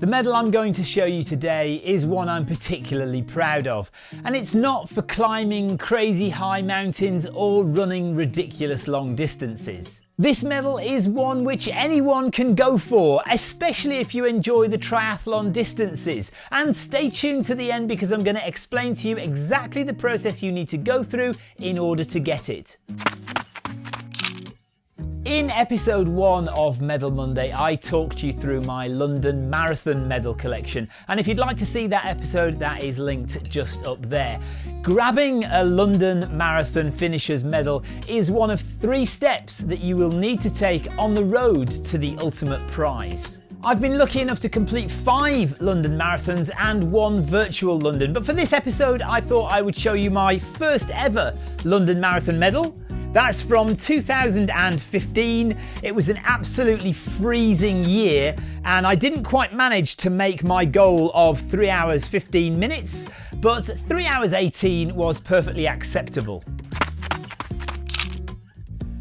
The medal I'm going to show you today is one I'm particularly proud of, and it's not for climbing crazy high mountains or running ridiculous long distances. This medal is one which anyone can go for, especially if you enjoy the triathlon distances. And stay tuned to the end because I'm going to explain to you exactly the process you need to go through in order to get it. In episode one of Medal Monday, I talked you through my London Marathon medal collection. And if you'd like to see that episode, that is linked just up there. Grabbing a London Marathon finisher's medal is one of three steps that you will need to take on the road to the ultimate prize. I've been lucky enough to complete five London marathons and one virtual London, but for this episode, I thought I would show you my first ever London Marathon medal that's from 2015. It was an absolutely freezing year, and I didn't quite manage to make my goal of 3 hours 15 minutes, but 3 hours 18 was perfectly acceptable.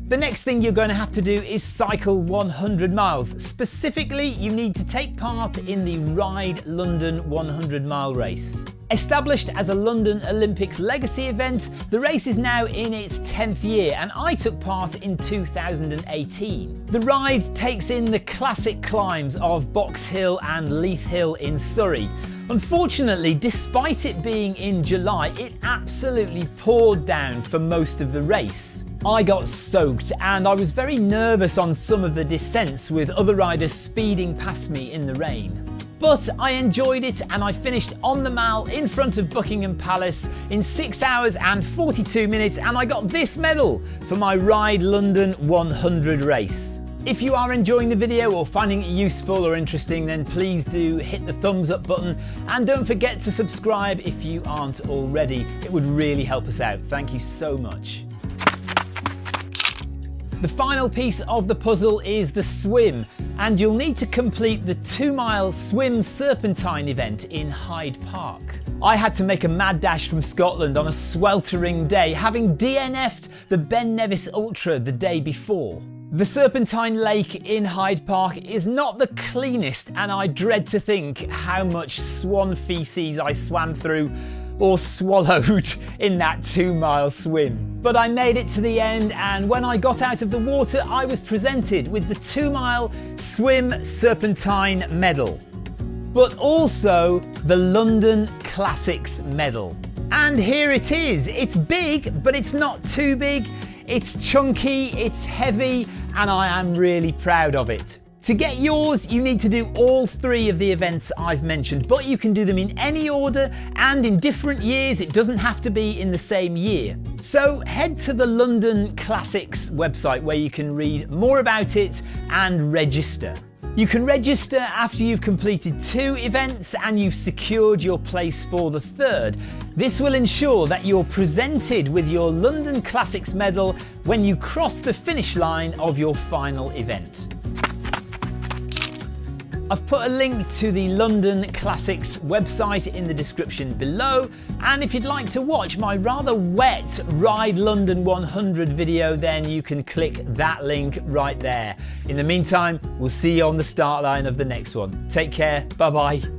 The next thing you're going to have to do is cycle 100 miles. Specifically, you need to take part in the Ride London 100 mile race. Established as a London Olympics legacy event, the race is now in its 10th year and I took part in 2018. The ride takes in the classic climbs of Box Hill and Leith Hill in Surrey. Unfortunately, despite it being in July, it absolutely poured down for most of the race. I got soaked and I was very nervous on some of the descents with other riders speeding past me in the rain. But I enjoyed it and I finished on the Mall in front of Buckingham Palace in 6 hours and 42 minutes and I got this medal for my Ride London 100 race. If you are enjoying the video or finding it useful or interesting then please do hit the thumbs up button and don't forget to subscribe if you aren't already. It would really help us out. Thank you so much. The final piece of the puzzle is the swim and you'll need to complete the two mile swim serpentine event in Hyde Park. I had to make a mad dash from Scotland on a sweltering day having DNF'd the Ben Nevis Ultra the day before. The Serpentine Lake in Hyde Park is not the cleanest and I dread to think how much swan feces I swam through or swallowed in that two mile swim. But I made it to the end and when I got out of the water I was presented with the two mile swim serpentine medal. But also the London Classics medal. And here it is. It's big, but it's not too big. It's chunky, it's heavy, and I am really proud of it. To get yours, you need to do all three of the events I've mentioned, but you can do them in any order and in different years. It doesn't have to be in the same year. So head to the London Classics website where you can read more about it and register. You can register after you've completed two events and you've secured your place for the third. This will ensure that you're presented with your London Classics medal when you cross the finish line of your final event. I've put a link to the London Classics website in the description below and if you'd like to watch my rather wet Ride London 100 video then you can click that link right there. In the meantime we'll see you on the start line of the next one. Take care, bye bye.